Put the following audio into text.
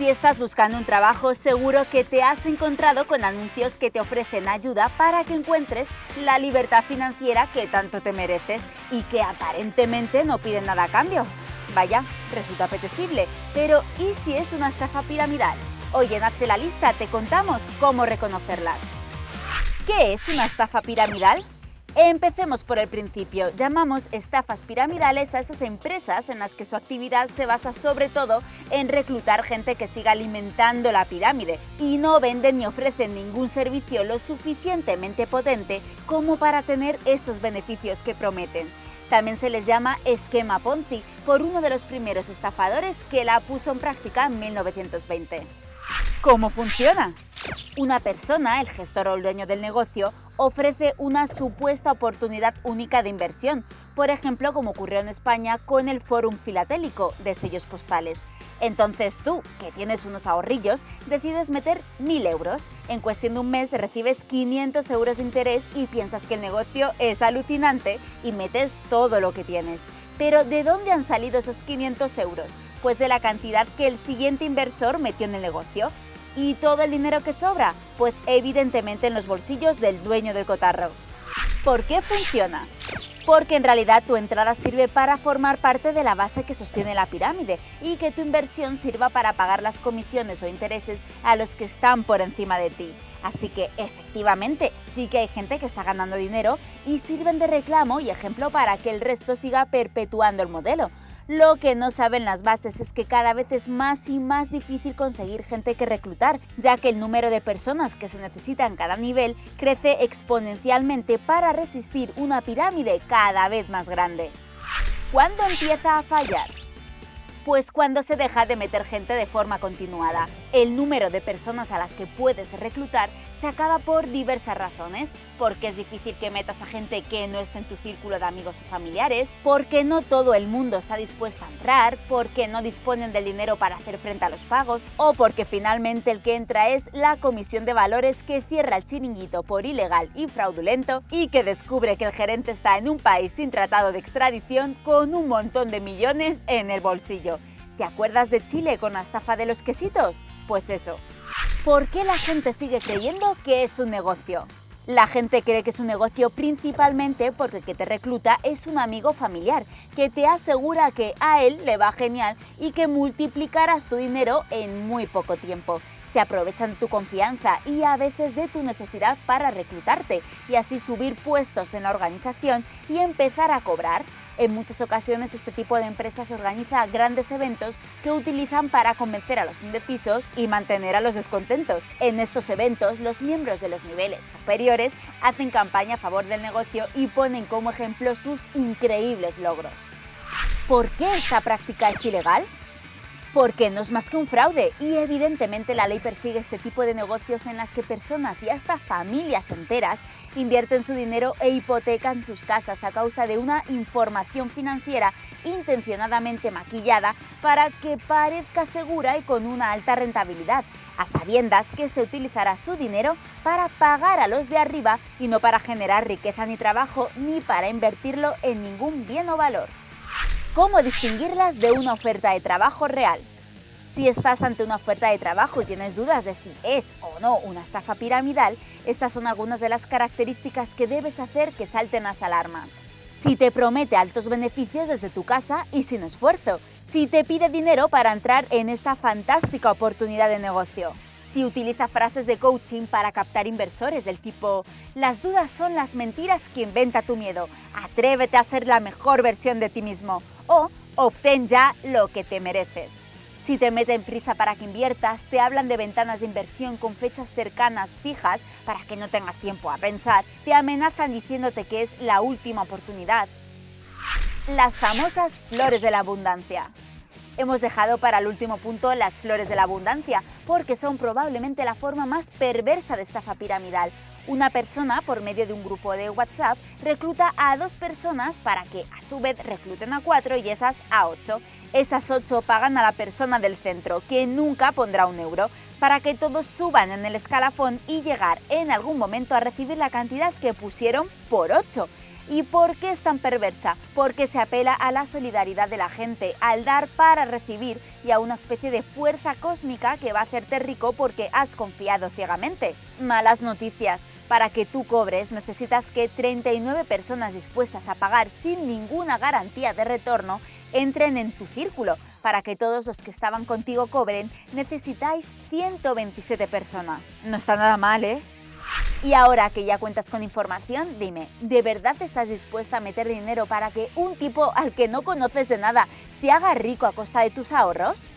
Si estás buscando un trabajo, seguro que te has encontrado con anuncios que te ofrecen ayuda para que encuentres la libertad financiera que tanto te mereces y que aparentemente no piden nada a cambio. Vaya, resulta apetecible, pero ¿y si es una estafa piramidal? Hoy en Hazte la Lista te contamos cómo reconocerlas. ¿Qué es una estafa piramidal? Empecemos por el principio. Llamamos estafas piramidales a esas empresas en las que su actividad se basa sobre todo en reclutar gente que siga alimentando la pirámide y no venden ni ofrecen ningún servicio lo suficientemente potente como para tener esos beneficios que prometen. También se les llama esquema Ponzi por uno de los primeros estafadores que la puso en práctica en 1920. ¿Cómo funciona? Una persona, el gestor o el dueño del negocio, ofrece una supuesta oportunidad única de inversión, por ejemplo como ocurrió en España con el Fórum Filatélico de sellos postales. Entonces tú, que tienes unos ahorrillos, decides meter 1.000 euros. En cuestión de un mes recibes 500 euros de interés y piensas que el negocio es alucinante y metes todo lo que tienes. Pero ¿de dónde han salido esos 500 euros? Pues de la cantidad que el siguiente inversor metió en el negocio. ¿Y todo el dinero que sobra? Pues evidentemente en los bolsillos del dueño del cotarro. ¿Por qué funciona? Porque en realidad tu entrada sirve para formar parte de la base que sostiene la pirámide y que tu inversión sirva para pagar las comisiones o intereses a los que están por encima de ti. Así que efectivamente sí que hay gente que está ganando dinero y sirven de reclamo y ejemplo para que el resto siga perpetuando el modelo. Lo que no saben las bases es que cada vez es más y más difícil conseguir gente que reclutar, ya que el número de personas que se necesitan cada nivel crece exponencialmente para resistir una pirámide cada vez más grande. ¿Cuándo empieza a fallar? Pues cuando se deja de meter gente de forma continuada. El número de personas a las que puedes reclutar se acaba por diversas razones, porque es difícil que metas a gente que no esté en tu círculo de amigos o familiares, porque no todo el mundo está dispuesto a entrar, porque no disponen del dinero para hacer frente a los pagos, o porque finalmente el que entra es la comisión de valores que cierra el chiringuito por ilegal y fraudulento. Y que descubre que el gerente está en un país sin tratado de extradición con un montón de millones en el bolsillo. ¿Te acuerdas de Chile con la estafa de los quesitos? Pues eso. ¿Por qué la gente sigue creyendo que es un negocio? La gente cree que es un negocio principalmente porque el que te recluta es un amigo familiar, que te asegura que a él le va genial y que multiplicarás tu dinero en muy poco tiempo. Se aprovechan de tu confianza y a veces de tu necesidad para reclutarte y así subir puestos en la organización y empezar a cobrar. En muchas ocasiones este tipo de empresas organiza grandes eventos que utilizan para convencer a los indecisos y mantener a los descontentos. En estos eventos, los miembros de los niveles superiores hacen campaña a favor del negocio y ponen como ejemplo sus increíbles logros. ¿Por qué esta práctica es ilegal? Porque no es más que un fraude y evidentemente la ley persigue este tipo de negocios en las que personas y hasta familias enteras invierten su dinero e hipotecan sus casas a causa de una información financiera intencionadamente maquillada para que parezca segura y con una alta rentabilidad, a sabiendas que se utilizará su dinero para pagar a los de arriba y no para generar riqueza ni trabajo ni para invertirlo en ningún bien o valor. ¿Cómo distinguirlas de una oferta de trabajo real? Si estás ante una oferta de trabajo y tienes dudas de si es o no una estafa piramidal, estas son algunas de las características que debes hacer que salten las alarmas. Si te promete altos beneficios desde tu casa y sin esfuerzo. Si te pide dinero para entrar en esta fantástica oportunidad de negocio si utiliza frases de coaching para captar inversores del tipo las dudas son las mentiras que inventa tu miedo, atrévete a ser la mejor versión de ti mismo o obtén ya lo que te mereces. Si te meten prisa para que inviertas, te hablan de ventanas de inversión con fechas cercanas fijas para que no tengas tiempo a pensar, te amenazan diciéndote que es la última oportunidad. Las famosas flores de la abundancia. Hemos dejado para el último punto las flores de la abundancia, porque son probablemente la forma más perversa de estafa piramidal. Una persona, por medio de un grupo de WhatsApp, recluta a dos personas para que, a su vez, recluten a cuatro y esas a ocho. Esas ocho pagan a la persona del centro, que nunca pondrá un euro, para que todos suban en el escalafón y llegar en algún momento a recibir la cantidad que pusieron por ocho. ¿Y por qué es tan perversa? Porque se apela a la solidaridad de la gente, al dar para recibir y a una especie de fuerza cósmica que va a hacerte rico porque has confiado ciegamente. Malas noticias. Para que tú cobres necesitas que 39 personas dispuestas a pagar sin ninguna garantía de retorno entren en tu círculo. Para que todos los que estaban contigo cobren necesitáis 127 personas. No está nada mal, ¿eh? Y ahora que ya cuentas con información, dime, ¿de verdad estás dispuesta a meter dinero para que un tipo al que no conoces de nada se haga rico a costa de tus ahorros?